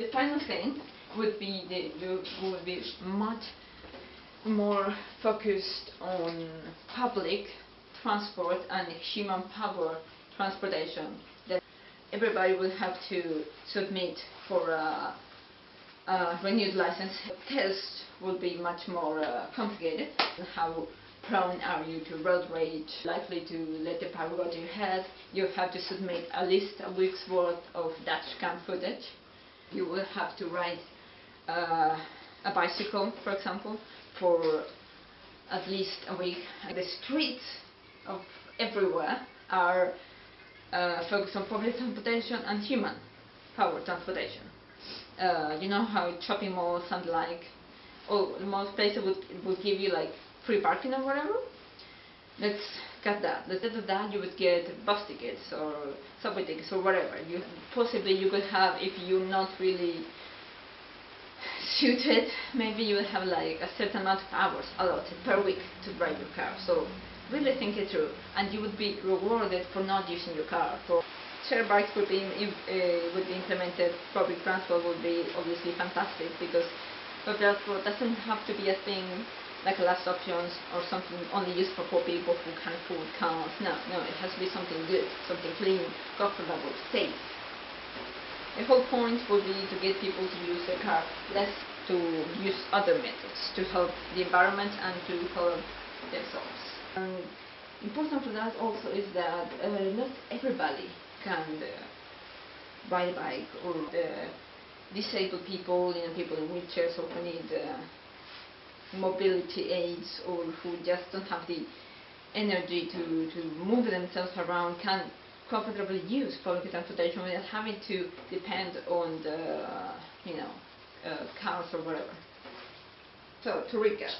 The final thing would be the, would be much more focused on public transport and human power transportation. That everybody will have to submit for a, a renewed license. Test will be much more uh, complicated. How prone are you to road rage? Likely to let the power go to your head. You have to submit at least a week's worth of dashcam footage. You will have to ride uh, a bicycle, for example, for at least a week. The streets of everywhere are uh, focused on public transportation and human power transportation. Uh, you know how shopping malls and like, oh, most places would would give you like free parking or whatever. Let's cut that. Instead of that, you would get bus tickets or subway tickets or whatever. You possibly you could have if you're not really suited, maybe you would have like a certain amount of hours allotted per week to drive your car. So really think it through, and you would be rewarded for not using your car. For share bikes would be uh, would be implemented. Public transport would be obviously fantastic because public transport doesn't have to be a thing like last options or something only used for poor people who can't afford cars. No, no, it has to be something good, something clean, comfortable, safe. The whole point would be to get people to use their car less to use other methods to help the environment and to help themselves. And important for that also is that uh, not everybody can uh, ride a bike or the disabled people, you know, people in wheelchairs who need uh, mobility aids or who just don't have the energy to, to move themselves around can comfortably use public transportation without having to depend on the, you know, uh, cars or whatever. So to recap,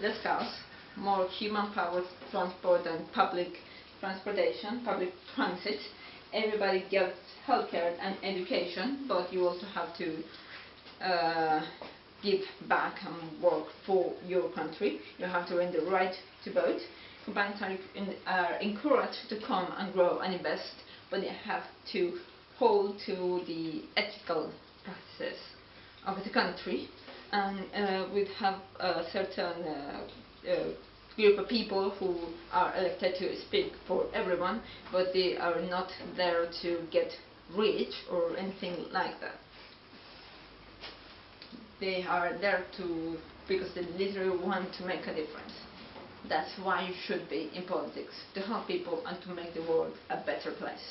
less cars, more human-powered transport and public transportation, public transit. Everybody gets healthcare and education, but you also have to uh, give back and work for your country. You have to earn the right to vote. Companies are, in, are encouraged to come and grow and invest, but they have to hold to the ethical practices of the country. And uh, we have a certain uh, uh, group of people who are elected to speak for everyone, but they are not there to get rich or anything like that they are there to because they literally want to make a difference. That's why you should be in politics, to help people and to make the world a better place.